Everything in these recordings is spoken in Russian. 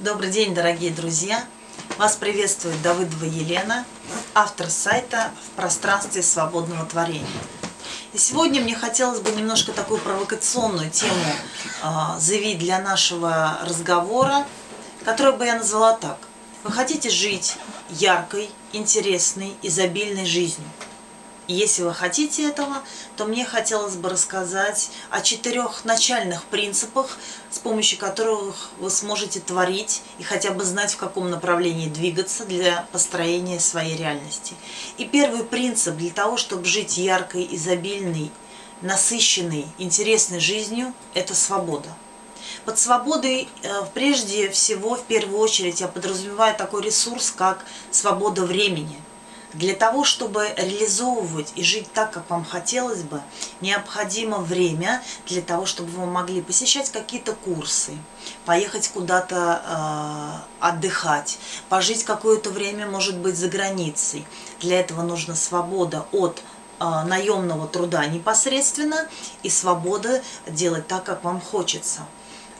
Добрый день, дорогие друзья! Вас приветствует Давыдова Елена, автор сайта «В пространстве свободного творения». И сегодня мне хотелось бы немножко такую провокационную тему э, заявить для нашего разговора, которую бы я назвала так. Вы хотите жить яркой, интересной, изобильной жизнью – если вы хотите этого, то мне хотелось бы рассказать о четырех начальных принципах, с помощью которых вы сможете творить и хотя бы знать, в каком направлении двигаться для построения своей реальности. И первый принцип для того, чтобы жить яркой, изобильной, насыщенной, интересной жизнью – это свобода. Под свободой э, прежде всего, в первую очередь, я подразумеваю такой ресурс, как свобода времени – для того, чтобы реализовывать и жить так, как вам хотелось бы, необходимо время для того, чтобы вы могли посещать какие-то курсы, поехать куда-то э, отдыхать, пожить какое-то время, может быть, за границей. Для этого нужна свобода от э, наемного труда непосредственно и свобода делать так, как вам хочется.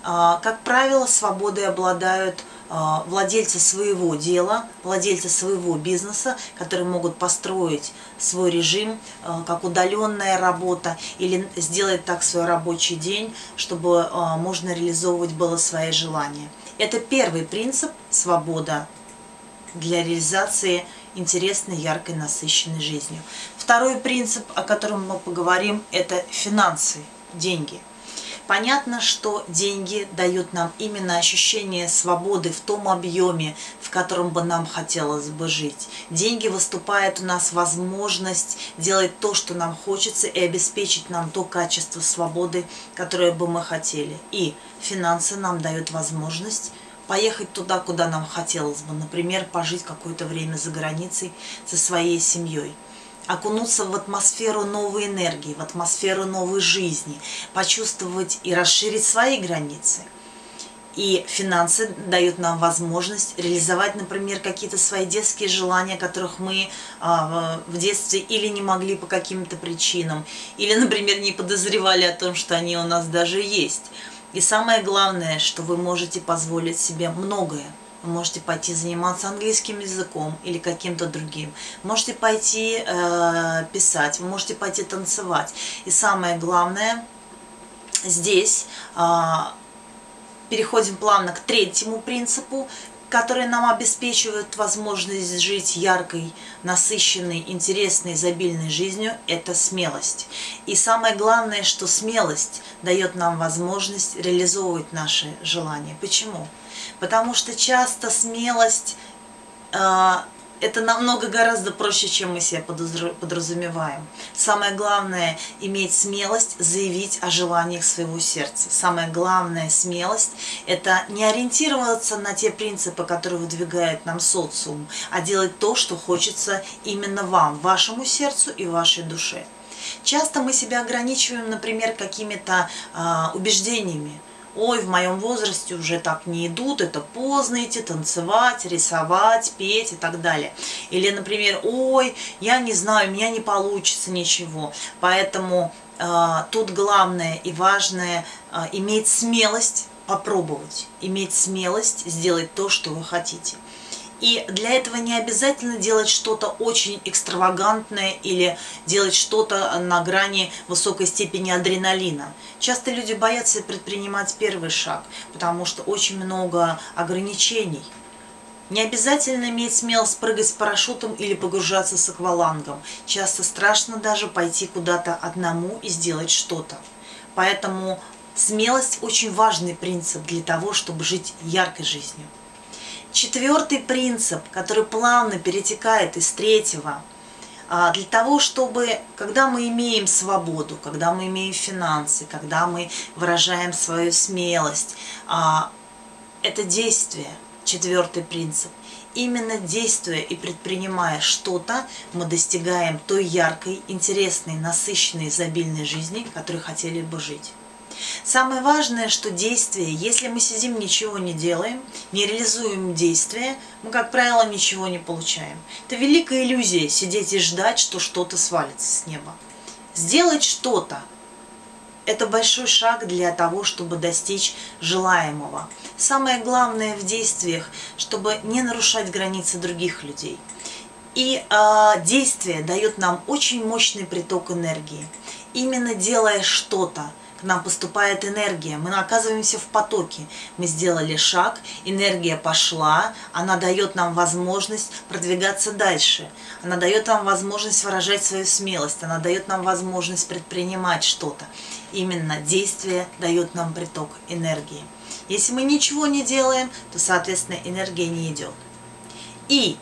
Э, как правило, свободой обладают а, владельцы своего дела, владельцы своего бизнеса, которые могут построить свой режим, а, как удаленная работа, или сделать так свой рабочий день, чтобы а, можно реализовывать было свои желания. Это первый принцип – свобода для реализации интересной, яркой, насыщенной жизнью. Второй принцип, о котором мы поговорим, это финансы, деньги – Понятно, что деньги дают нам именно ощущение свободы в том объеме, в котором бы нам хотелось бы жить. Деньги выступают у нас возможность делать то, что нам хочется, и обеспечить нам то качество свободы, которое бы мы хотели. И финансы нам дают возможность поехать туда, куда нам хотелось бы, например, пожить какое-то время за границей со своей семьей окунуться в атмосферу новой энергии, в атмосферу новой жизни, почувствовать и расширить свои границы. И финансы дают нам возможность реализовать, например, какие-то свои детские желания, которых мы а, в детстве или не могли по каким-то причинам, или, например, не подозревали о том, что они у нас даже есть. И самое главное, что вы можете позволить себе многое – вы можете пойти заниматься английским языком или каким-то другим. Можете пойти э, писать, вы можете пойти танцевать. И самое главное, здесь э, переходим плавно к третьему принципу, который нам обеспечивает возможность жить яркой, насыщенной, интересной, изобильной жизнью, это смелость. И самое главное, что смелость дает нам возможность реализовывать наши желания. Почему? Потому что часто смелость э, это намного гораздо проще, чем мы себе подразумеваем. Самое главное – иметь смелость заявить о желаниях своего сердца. Самое главное смелость – это не ориентироваться на те принципы, которые выдвигает нам социум, а делать то, что хочется именно вам, вашему сердцу и вашей душе. Часто мы себя ограничиваем, например, какими-то э, убеждениями ой, в моем возрасте уже так не идут, это поздно идти танцевать, рисовать, петь и так далее. Или, например, ой, я не знаю, у меня не получится ничего. Поэтому э, тут главное и важное э, иметь смелость попробовать, иметь смелость сделать то, что вы хотите. И для этого не обязательно делать что-то очень экстравагантное или делать что-то на грани высокой степени адреналина. Часто люди боятся предпринимать первый шаг, потому что очень много ограничений. Не обязательно иметь смелость прыгать с парашютом или погружаться с аквалангом. Часто страшно даже пойти куда-то одному и сделать что-то. Поэтому смелость очень важный принцип для того, чтобы жить яркой жизнью. Четвертый принцип, который плавно перетекает из третьего, а, для того, чтобы, когда мы имеем свободу, когда мы имеем финансы, когда мы выражаем свою смелость, а, это действие, четвертый принцип. Именно действуя и предпринимая что-то, мы достигаем той яркой, интересной, насыщенной, изобильной жизни, которой хотели бы жить. Самое важное, что действие, если мы сидим, ничего не делаем, не реализуем действия, мы, как правило, ничего не получаем. Это великая иллюзия сидеть и ждать, что что-то свалится с неба. Сделать что-то – это большой шаг для того, чтобы достичь желаемого. Самое главное в действиях, чтобы не нарушать границы других людей. И э, действие дает нам очень мощный приток энергии. Именно делая что-то, к нам поступает энергия, мы оказываемся в потоке. Мы сделали шаг, энергия пошла, она дает нам возможность продвигаться дальше. Она дает нам возможность выражать свою смелость, она дает нам возможность предпринимать что-то. Именно действие дает нам приток энергии. Если мы ничего не делаем, то, соответственно, энергия не идет. И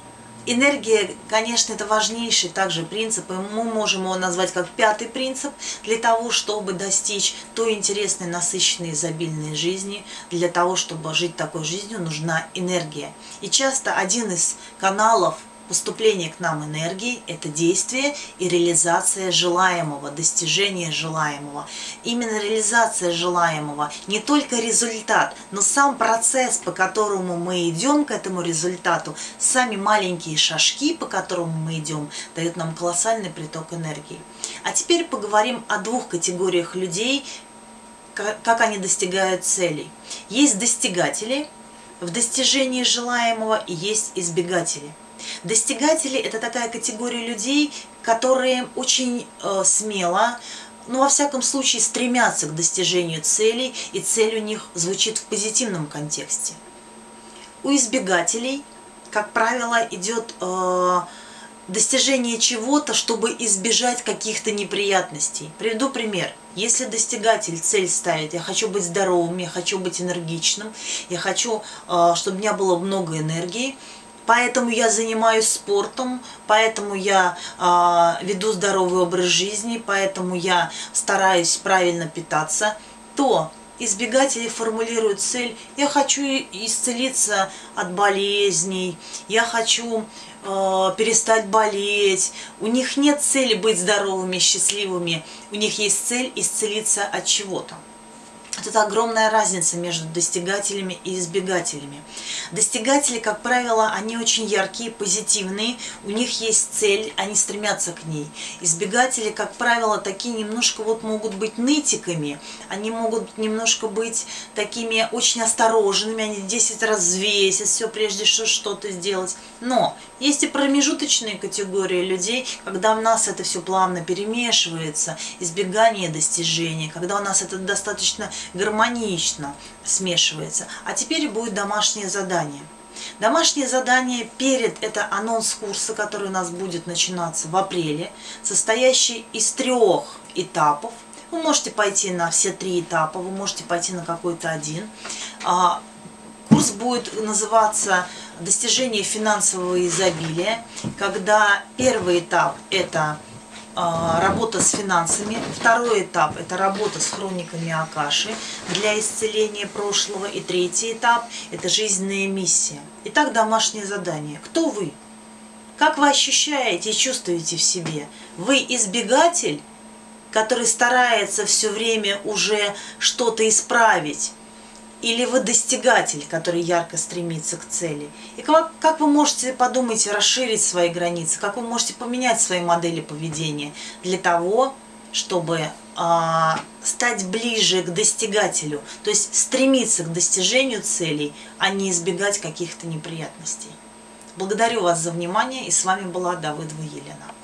Энергия, конечно, это важнейший также принцип, и мы можем его назвать как пятый принцип, для того, чтобы достичь той интересной, насыщенной, изобильной жизни, для того, чтобы жить такой жизнью, нужна энергия. И часто один из каналов Поступление к нам энергии – это действие и реализация желаемого, достижение желаемого. Именно реализация желаемого, не только результат, но сам процесс, по которому мы идем к этому результату, сами маленькие шажки, по которым мы идем, дают нам колоссальный приток энергии. А теперь поговорим о двух категориях людей, как они достигают целей. Есть достигатели в достижении желаемого и есть избегатели – Достигатели – это такая категория людей, которые очень э, смело, ну, во всяком случае, стремятся к достижению целей, и цель у них звучит в позитивном контексте. У избегателей, как правило, идет э, достижение чего-то, чтобы избежать каких-то неприятностей. Приведу пример. Если достигатель цель ставит, я хочу быть здоровым, я хочу быть энергичным, я хочу, э, чтобы у меня было много энергии, поэтому я занимаюсь спортом, поэтому я э, веду здоровый образ жизни, поэтому я стараюсь правильно питаться, то избегатели формулируют цель «я хочу исцелиться от болезней», «я хочу э, перестать болеть». У них нет цели быть здоровыми, счастливыми, у них есть цель исцелиться от чего-то. Вот это огромная разница между достигателями и избегателями. Достигатели, как правило, они очень яркие, позитивные, у них есть цель, они стремятся к ней. Избегатели, как правило, такие немножко вот могут быть нытиками, они могут немножко быть такими очень осторожными, они 10 раз взвесят все, прежде что что-то сделать. Но есть и промежуточные категории людей, когда у нас это все плавно перемешивается, избегание достижения, когда у нас это достаточно гармонично смешивается. А теперь будет домашнее задание. Домашнее задание перед это анонс курса, который у нас будет начинаться в апреле, состоящий из трех этапов. Вы можете пойти на все три этапа, вы можете пойти на какой-то один. А, курс будет называться «Достижение финансового изобилия», когда первый этап – это работа с финансами. Второй этап – это работа с хрониками Акаши для исцеления прошлого. И третий этап – это жизненная миссия. Итак, домашнее задание. Кто вы? Как вы ощущаете и чувствуете в себе? Вы избегатель, который старается все время уже что-то исправить? Или вы достигатель, который ярко стремится к цели. И как, как вы можете подумать, расширить свои границы, как вы можете поменять свои модели поведения для того, чтобы э, стать ближе к достигателю, то есть стремиться к достижению целей, а не избегать каких-то неприятностей. Благодарю вас за внимание, и с вами была Давыдова Елена.